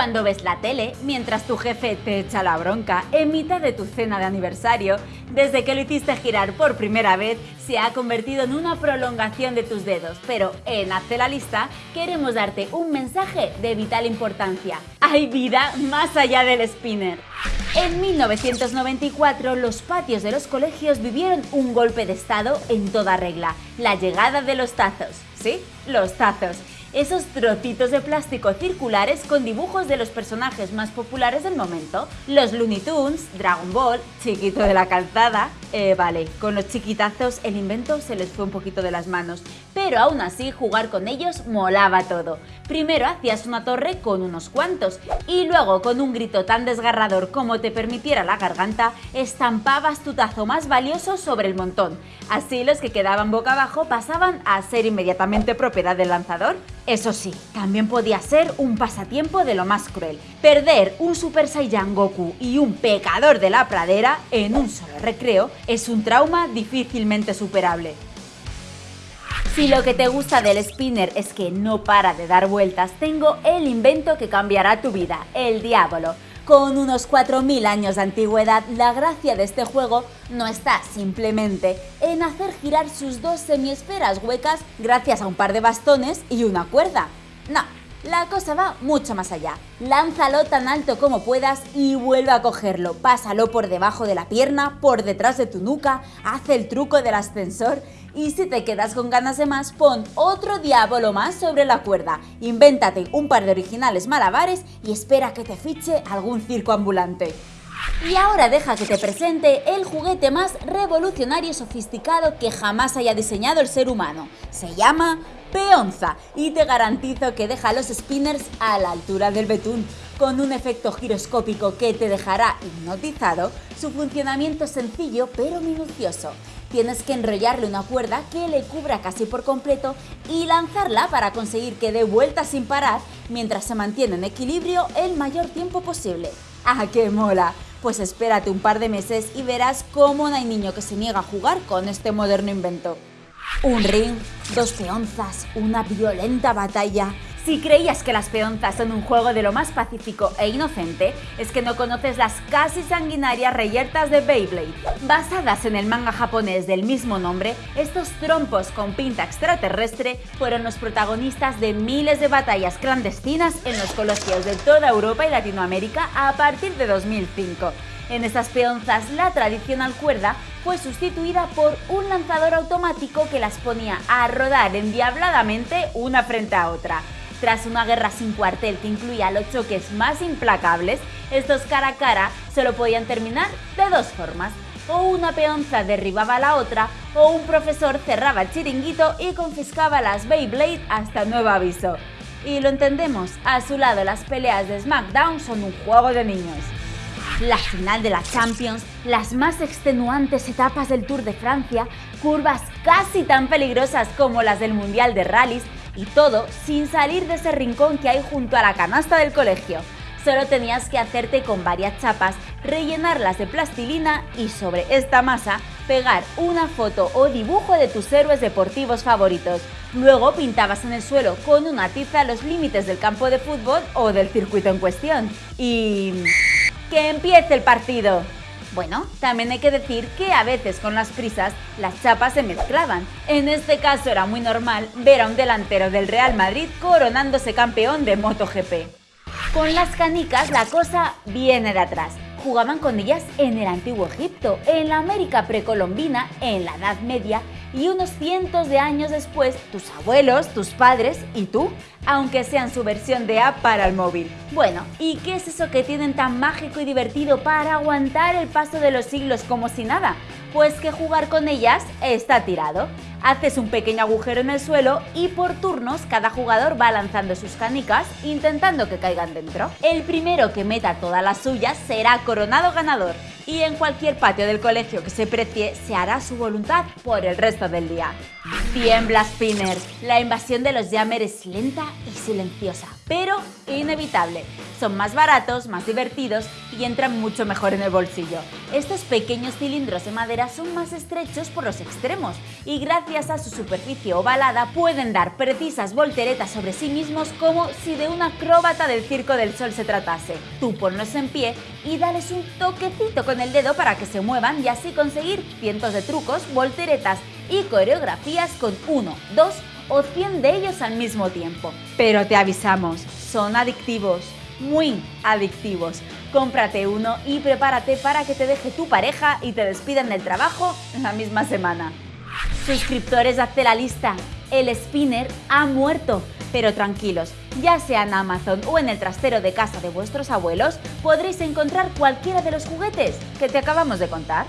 Cuando ves la tele, mientras tu jefe te echa la bronca en mitad de tu cena de aniversario, desde que lo hiciste girar por primera vez, se ha convertido en una prolongación de tus dedos. Pero en Hazte la lista queremos darte un mensaje de vital importancia. Hay vida más allá del spinner. En 1994 los patios de los colegios vivieron un golpe de estado en toda regla, la llegada de los tazos. ¿Sí? Los tazos esos trocitos de plástico circulares con dibujos de los personajes más populares del momento. Los Looney Tunes, Dragon Ball, Chiquito de la Calzada... Eh, vale, con los chiquitazos el invento se les fue un poquito de las manos, pero aún así jugar con ellos molaba todo. Primero hacías una torre con unos cuantos y luego con un grito tan desgarrador como te permitiera la garganta, estampabas tu tazo más valioso sobre el montón. Así los que quedaban boca abajo pasaban a ser inmediatamente propiedad del lanzador. Eso sí, también podía ser un pasatiempo de lo más cruel. Perder un Super Saiyan Goku y un pecador de la pradera en un solo recreo es un trauma difícilmente superable. Si lo que te gusta del spinner es que no para de dar vueltas, tengo el invento que cambiará tu vida, el Diablo. Con unos 4.000 años de antigüedad, la gracia de este juego no está simplemente en hacer girar sus dos semiesferas huecas gracias a un par de bastones y una cuerda. No, la cosa va mucho más allá. Lánzalo tan alto como puedas y vuelve a cogerlo. Pásalo por debajo de la pierna, por detrás de tu nuca, haz el truco del ascensor y si te quedas con ganas de más, pon otro diablo más sobre la cuerda. Invéntate un par de originales malabares y espera que te fiche algún circo ambulante. Y ahora deja que te presente el juguete más revolucionario y sofisticado que jamás haya diseñado el ser humano. Se llama peonza y te garantizo que deja los spinners a la altura del betún. Con un efecto giroscópico que te dejará hipnotizado, su funcionamiento es sencillo pero minucioso. Tienes que enrollarle una cuerda que le cubra casi por completo y lanzarla para conseguir que dé vueltas sin parar mientras se mantiene en equilibrio el mayor tiempo posible. ¡Ah, qué mola! Pues espérate un par de meses y verás cómo no hay niño que se niega a jugar con este moderno invento. Un ring, dos peonzas, una violenta batalla. Si creías que las peonzas son un juego de lo más pacífico e inocente, es que no conoces las casi sanguinarias reyertas de Beyblade. Basadas en el manga japonés del mismo nombre, estos trompos con pinta extraterrestre fueron los protagonistas de miles de batallas clandestinas en los colegios de toda Europa y Latinoamérica a partir de 2005. En estas peonzas la tradicional cuerda fue sustituida por un lanzador automático que las ponía a rodar endiabladamente una frente a otra. Tras una guerra sin cuartel que incluía los choques más implacables, estos cara a cara solo podían terminar de dos formas. O una peonza derribaba a la otra, o un profesor cerraba el chiringuito y confiscaba las Beyblade hasta nuevo aviso. Y lo entendemos, a su lado las peleas de SmackDown son un juego de niños la final de la Champions, las más extenuantes etapas del Tour de Francia, curvas casi tan peligrosas como las del Mundial de Rallys y todo sin salir de ese rincón que hay junto a la canasta del colegio. Solo tenías que hacerte con varias chapas, rellenarlas de plastilina y sobre esta masa pegar una foto o dibujo de tus héroes deportivos favoritos. Luego pintabas en el suelo con una tiza los límites del campo de fútbol o del circuito en cuestión. Y... ¡Que empiece el partido! Bueno, también hay que decir que a veces con las prisas las chapas se mezclaban. En este caso era muy normal ver a un delantero del Real Madrid coronándose campeón de MotoGP. Con las canicas la cosa viene de atrás. Jugaban con ellas en el antiguo Egipto, en la América precolombina, en la Edad Media y unos cientos de años después, tus abuelos, tus padres y tú, aunque sean su versión de app para el móvil. Bueno, ¿y qué es eso que tienen tan mágico y divertido para aguantar el paso de los siglos como si nada? Pues que jugar con ellas está tirado. Haces un pequeño agujero en el suelo y por turnos cada jugador va lanzando sus canicas intentando que caigan dentro. El primero que meta todas las suyas será coronado ganador y en cualquier patio del colegio que se precie se hará su voluntad por el resto del día. Tiembla Spinner. La invasión de los Jammer es lenta y silenciosa, pero inevitable. Son más baratos, más divertidos y entran mucho mejor en el bolsillo. Estos pequeños cilindros de madera son más estrechos por los extremos y gracias a su superficie ovalada pueden dar precisas volteretas sobre sí mismos como si de una acróbata del Circo del Sol se tratase. Tú ponlos en pie y dales un toquecito con el dedo para que se muevan y así conseguir cientos de trucos, volteretas y coreografías con uno, dos o 100 de ellos al mismo tiempo. Pero te avisamos, son adictivos, muy adictivos. Cómprate uno y prepárate para que te deje tu pareja y te despidan del trabajo en la misma semana. Suscriptores, hazte la lista. El spinner ha muerto. Pero tranquilos, ya sea en Amazon o en el trastero de casa de vuestros abuelos, podréis encontrar cualquiera de los juguetes que te acabamos de contar.